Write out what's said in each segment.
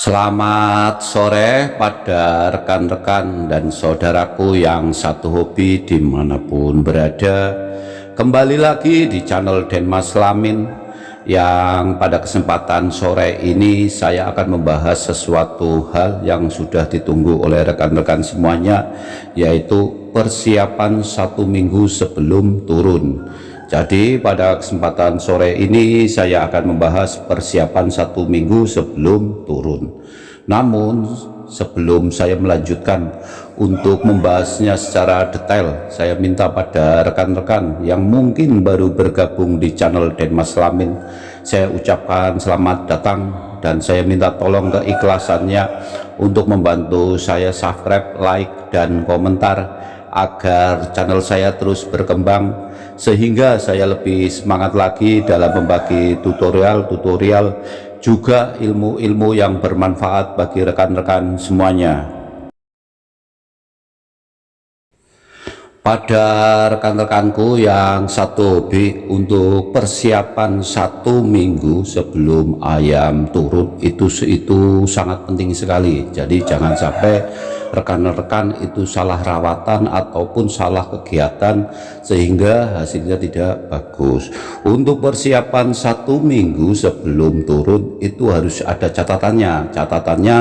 Selamat sore pada rekan-rekan dan saudaraku yang satu hobi di mana pun berada. Kembali lagi di channel Denmas Lamin Yang pada kesempatan sore ini saya akan membahas sesuatu hal yang sudah ditunggu oleh rekan-rekan semuanya Yaitu persiapan satu minggu sebelum turun jadi pada kesempatan sore ini saya akan membahas persiapan satu minggu sebelum turun. Namun sebelum saya melanjutkan untuk membahasnya secara detail, saya minta pada rekan-rekan yang mungkin baru bergabung di channel Denmas Lamin, saya ucapkan selamat datang dan saya minta tolong keikhlasannya untuk membantu saya subscribe, like, dan komentar agar channel saya terus berkembang sehingga saya lebih semangat lagi dalam membagi tutorial-tutorial juga ilmu-ilmu yang bermanfaat bagi rekan-rekan semuanya. Pada rekan-rekanku yang satu hobi untuk persiapan satu minggu sebelum ayam turun itu itu sangat penting sekali. Jadi jangan sampai rekan-rekan itu salah rawatan ataupun salah kegiatan sehingga hasilnya tidak bagus. Untuk persiapan satu minggu sebelum turun itu harus ada catatannya. Catatannya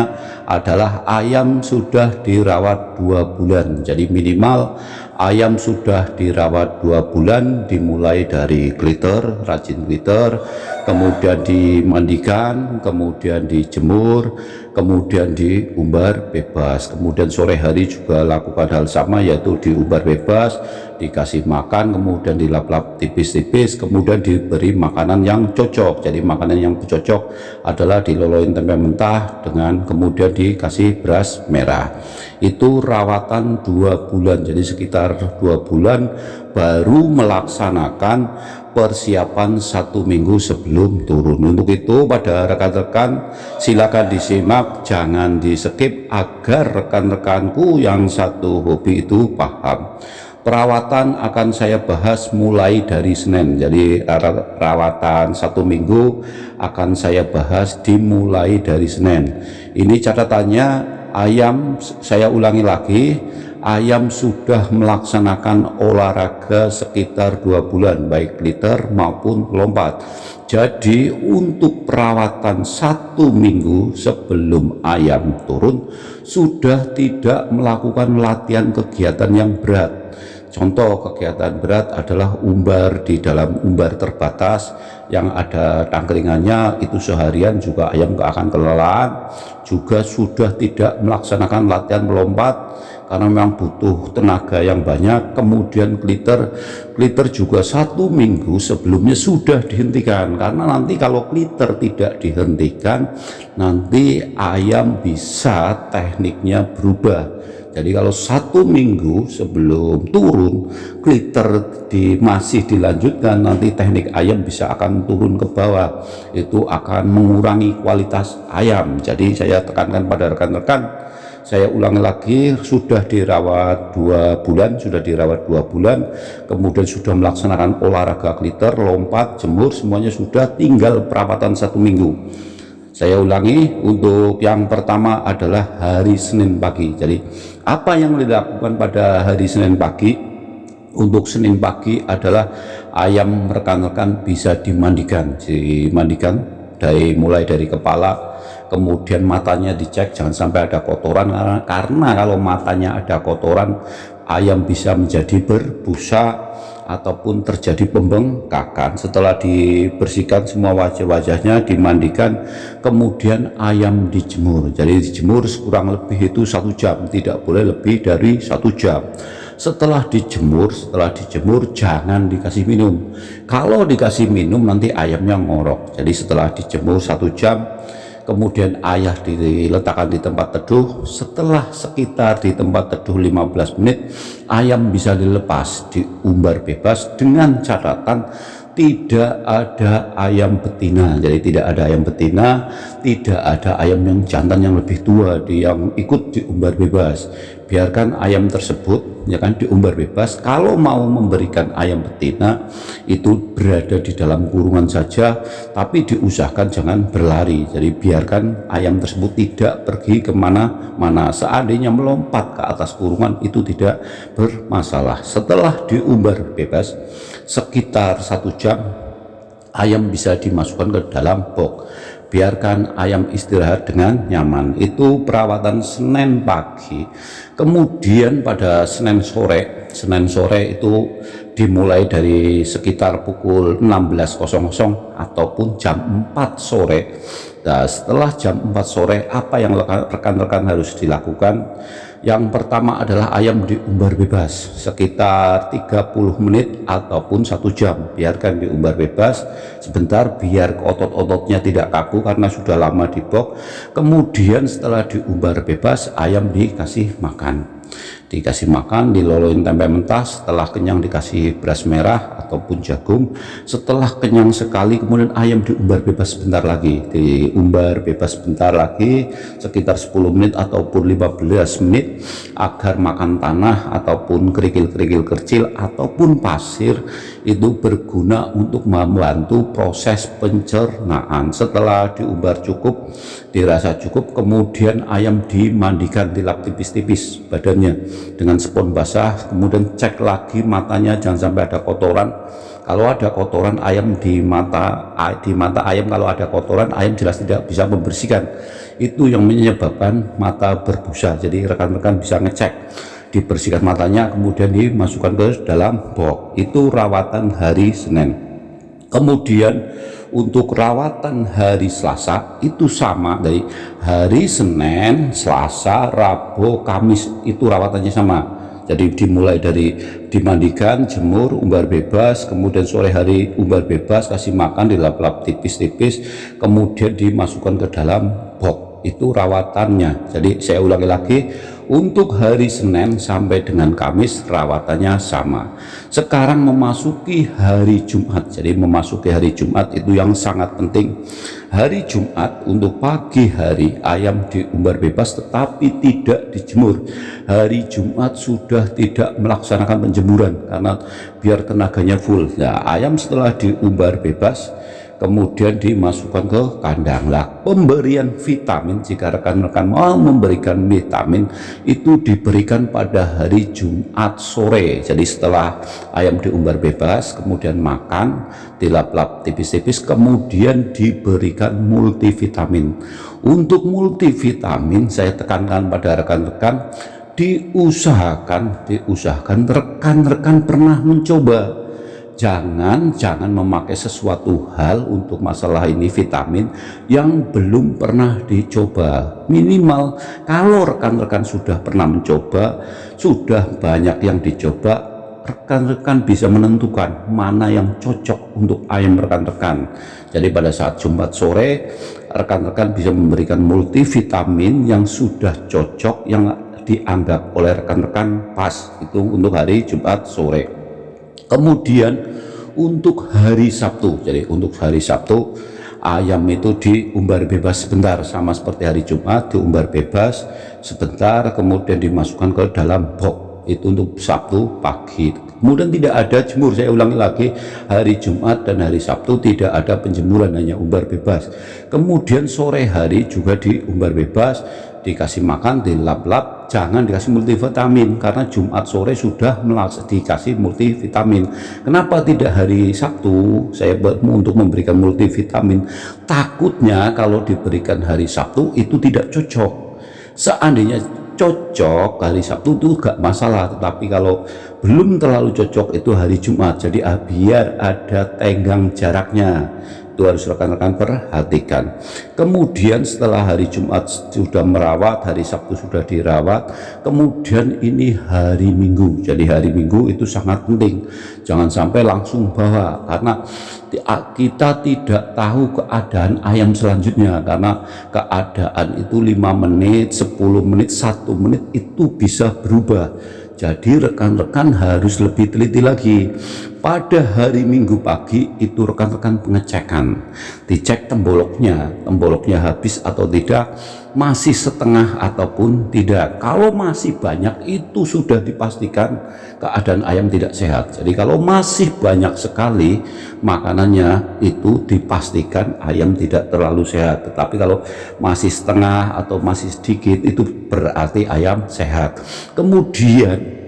adalah ayam sudah dirawat dua bulan. Jadi minimal ayam sudah dirawat dua bulan dimulai dari glitter rajin glitter kemudian dimandikan kemudian dijemur kemudian diumbar bebas. Kemudian sore hari juga lakukan hal sama yaitu diumbar bebas dikasih makan kemudian dilap-lap tipis-tipis kemudian diberi makanan yang cocok. Jadi makanan yang cocok adalah diloloin tempe mentah dengan kemudian dikasih beras merah itu rawatan dua bulan jadi sekitar dua bulan baru melaksanakan persiapan satu minggu sebelum turun. Untuk itu pada rekan-rekan silakan disimak jangan di skip agar rekan-rekanku yang satu hobi itu paham. Perawatan akan saya bahas mulai dari Senin jadi perawatan satu minggu akan saya bahas dimulai dari Senin. Ini catatannya ayam saya ulangi lagi ayam sudah melaksanakan olahraga sekitar dua bulan baik liter maupun lompat. Jadi untuk perawatan satu minggu sebelum ayam turun sudah tidak melakukan latihan kegiatan yang berat Contoh kegiatan berat adalah umbar di dalam umbar terbatas. Yang ada tangkringannya itu seharian juga ayam akan kelelahan. Juga sudah tidak melaksanakan latihan melompat karena memang butuh tenaga yang banyak. Kemudian glitter glitter juga satu minggu sebelumnya sudah dihentikan. Karena nanti kalau glitter tidak dihentikan nanti ayam bisa tekniknya berubah jadi kalau satu minggu sebelum turun glitter di, masih dilanjutkan nanti teknik ayam bisa akan turun ke bawah. Itu akan mengurangi kualitas ayam. Jadi saya tekankan pada rekan-rekan saya ulang lagi sudah dirawat dua bulan sudah dirawat dua bulan kemudian sudah melaksanakan olahraga glitter lompat jemur semuanya sudah tinggal perawatan satu minggu saya ulangi untuk yang pertama adalah hari Senin pagi. Jadi apa yang dilakukan pada hari Senin pagi? Untuk Senin pagi adalah ayam rekan-rekan bisa dimandikan. Dimandikan dari mulai dari kepala kemudian matanya dicek jangan sampai ada kotoran karena, karena kalau matanya ada kotoran ayam bisa menjadi berbusa ataupun terjadi pembengkakan. Setelah dibersihkan semua wajah-wajahnya dimandikan kemudian ayam dijemur. Jadi dijemur kurang lebih itu satu jam tidak boleh lebih dari satu jam. Setelah dijemur setelah dijemur jangan dikasih minum. Kalau dikasih minum nanti ayamnya ngorok. Jadi setelah dijemur satu jam kemudian ayah diletakkan di tempat teduh. Setelah sekitar di tempat teduh 15 menit ayam bisa dilepas diumbar bebas dengan catatan tidak ada ayam betina. Jadi tidak ada ayam betina tidak ada ayam yang jantan yang lebih tua di yang ikut diumbar bebas. Biarkan ayam tersebut ya kan diumbar bebas. Kalau mau memberikan ayam betina itu berada di dalam kurungan saja tapi diusahakan jangan berlari. Jadi biarkan ayam tersebut tidak pergi ke mana-mana. Seandainya melompat ke atas kurungan itu tidak bermasalah. Setelah diumbar bebas sekitar satu jam ayam bisa dimasukkan ke dalam box. Biarkan ayam istirahat dengan nyaman. Itu perawatan Senin pagi. Kemudian pada Senin sore Senin sore itu dimulai dari sekitar pukul 16.00 ataupun jam 4 sore. Nah setelah jam 4 sore apa yang rekan-rekan harus dilakukan yang pertama adalah ayam diumbar bebas sekitar 30 menit ataupun satu jam. Biarkan diumbar bebas sebentar biar otot-ototnya tidak kaku karena sudah lama di box. Kemudian setelah diumbar bebas ayam dikasih makan dikasih makan diloloin tempe mentah setelah kenyang dikasih beras merah ataupun jagung. Setelah kenyang sekali kemudian ayam diumbar bebas sebentar lagi. Diumbar bebas sebentar lagi sekitar 10 menit ataupun 15 menit agar makan tanah ataupun kerikil-kerikil kecil ataupun pasir itu berguna untuk membantu proses pencernaan. Setelah diumbar cukup dirasa cukup kemudian ayam dimandikan dilap tipis-tipis badannya dengan spon basah kemudian cek lagi matanya jangan sampai ada kotoran. Kalau ada kotoran ayam di mata di mata ayam kalau ada kotoran ayam jelas tidak bisa membersihkan. Itu yang menyebabkan mata berbusa. Jadi rekan-rekan bisa ngecek dibersihkan matanya kemudian dimasukkan ke dalam box itu rawatan hari Senin kemudian untuk rawatan hari Selasa itu sama dari hari Senin, Selasa, Rabu, Kamis itu rawatannya sama. Jadi dimulai dari dimandikan, jemur, umbar bebas, kemudian sore hari umbar bebas, kasih makan, dilap-lap tipis-tipis, kemudian dimasukkan ke dalam box. Itu rawatannya. Jadi saya ulangi lagi, untuk hari Senin sampai dengan Kamis rawatannya sama. Sekarang memasuki hari Jumat. Jadi memasuki hari Jumat itu yang sangat penting. Hari Jumat untuk pagi hari ayam diumbar bebas tetapi tidak dijemur. Hari Jumat sudah tidak melaksanakan penjemuran karena biar tenaganya full. Nah ayam setelah diumbar bebas kemudian dimasukkan ke kandang. Lah pemberian vitamin jika rekan-rekan mau memberikan vitamin itu diberikan pada hari Jumat sore. Jadi setelah ayam diumbar bebas kemudian makan dilap-lap tipis-tipis kemudian diberikan multivitamin. Untuk multivitamin saya tekankan pada rekan-rekan diusahakan diusahakan rekan-rekan pernah mencoba jangan jangan memakai sesuatu hal untuk masalah ini vitamin yang belum pernah dicoba. Minimal kalau rekan-rekan sudah pernah mencoba sudah banyak yang dicoba rekan-rekan bisa menentukan mana yang cocok untuk ayam rekan-rekan. Jadi pada saat Jumat sore rekan-rekan bisa memberikan multivitamin yang sudah cocok yang dianggap oleh rekan-rekan pas. Itu untuk hari Jumat sore kemudian untuk hari Sabtu jadi untuk hari Sabtu ayam itu diumbar bebas sebentar sama seperti hari Jumat diumbar bebas sebentar kemudian dimasukkan ke dalam box. Itu untuk Sabtu pagi. Kemudian tidak ada jemur saya ulangi lagi hari Jumat dan hari Sabtu tidak ada penjemuran hanya umbar bebas. Kemudian sore hari juga diumbar bebas dikasih makan dilap-lap jangan dikasih multivitamin karena Jumat sore sudah dikasih multivitamin. Kenapa tidak hari Sabtu saya untuk memberikan multivitamin? Takutnya kalau diberikan hari Sabtu itu tidak cocok. Seandainya cocok hari Sabtu itu gak masalah tetapi kalau belum terlalu cocok itu hari Jumat. Jadi ah, biar ada tenggang jaraknya itu harus rekan-rekan perhatikan. Kemudian setelah hari Jumat sudah merawat hari Sabtu sudah dirawat kemudian ini hari Minggu. Jadi hari Minggu itu sangat penting. Jangan sampai langsung bawa karena kita tidak tahu keadaan ayam selanjutnya karena keadaan itu lima menit 10 menit satu menit itu bisa berubah. Jadi rekan-rekan harus lebih teliti lagi pada hari minggu pagi itu rekan-rekan pengecekan. Dicek temboloknya. Temboloknya habis atau tidak masih setengah ataupun tidak. Kalau masih banyak itu sudah dipastikan keadaan ayam tidak sehat. Jadi kalau masih banyak sekali makanannya itu dipastikan ayam tidak terlalu sehat. Tetapi kalau masih setengah atau masih sedikit itu berarti ayam sehat. Kemudian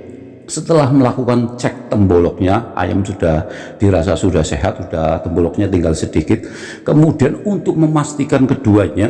setelah melakukan cek temboloknya ayam sudah dirasa sudah sehat sudah temboloknya tinggal sedikit. Kemudian untuk memastikan keduanya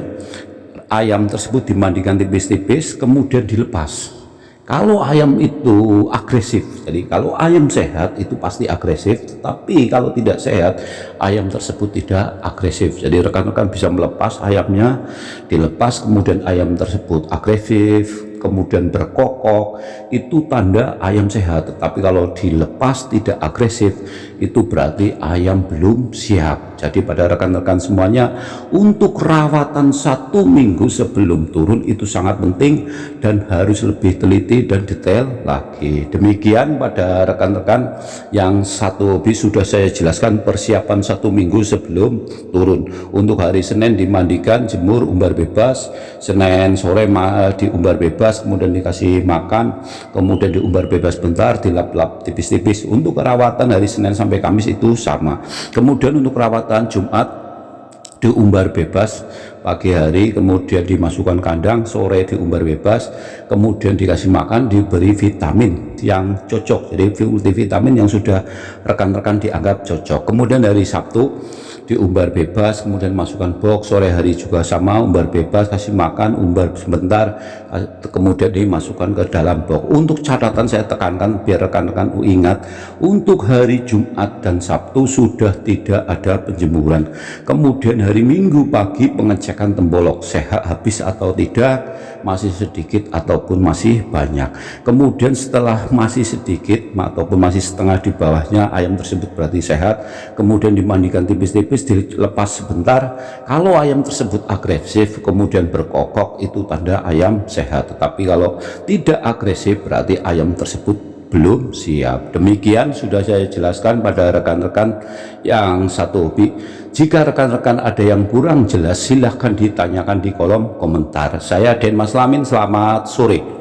ayam tersebut dimandikan tipis-tipis kemudian dilepas. Kalau ayam itu agresif jadi kalau ayam sehat itu pasti agresif tapi kalau tidak sehat ayam tersebut tidak agresif. Jadi rekan-rekan bisa melepas ayamnya dilepas kemudian ayam tersebut agresif kemudian berkokok itu tanda ayam sehat. Tetapi kalau dilepas tidak agresif itu berarti ayam belum siap. Jadi pada rekan-rekan semuanya untuk rawatan satu minggu sebelum turun itu sangat penting dan harus lebih teliti dan detail lagi. Demikian pada rekan-rekan yang satu hobi sudah saya jelaskan persiapan satu minggu sebelum turun. Untuk hari Senin dimandikan jemur umbar bebas Senin sore diumbar bebas bebas kemudian dikasih makan kemudian diumbar bebas bentar dilap-lap tipis-tipis. Untuk perawatan hari Senin sampai Kamis itu sama. Kemudian untuk perawatan Jumat diumbar bebas pagi hari kemudian dimasukkan kandang sore diumbar bebas kemudian dikasih makan diberi vitamin yang cocok. Jadi multivitamin yang sudah rekan-rekan dianggap cocok. Kemudian dari Sabtu diumbar bebas kemudian masukkan box sore hari juga sama umbar bebas kasih makan umbar sebentar kemudian dimasukkan ke dalam box. Untuk catatan saya tekankan biar rekan-rekan ingat untuk hari Jumat dan Sabtu sudah tidak ada penjemuran. Kemudian hari Minggu pagi pengecekan tembolok sehat habis atau tidak masih sedikit ataupun masih banyak. Kemudian setelah masih sedikit ataupun masih setengah di bawahnya ayam tersebut berarti sehat. Kemudian dimandikan tipis-tipis dilepas sebentar. Kalau ayam tersebut agresif kemudian berkokok itu tanda ayam sehat. Tetapi kalau tidak agresif berarti ayam tersebut belum siap. Demikian sudah saya jelaskan pada rekan-rekan yang satu hobi. Jika rekan-rekan ada yang kurang jelas silahkan ditanyakan di kolom komentar. Saya Den Mas Lamin selamat sore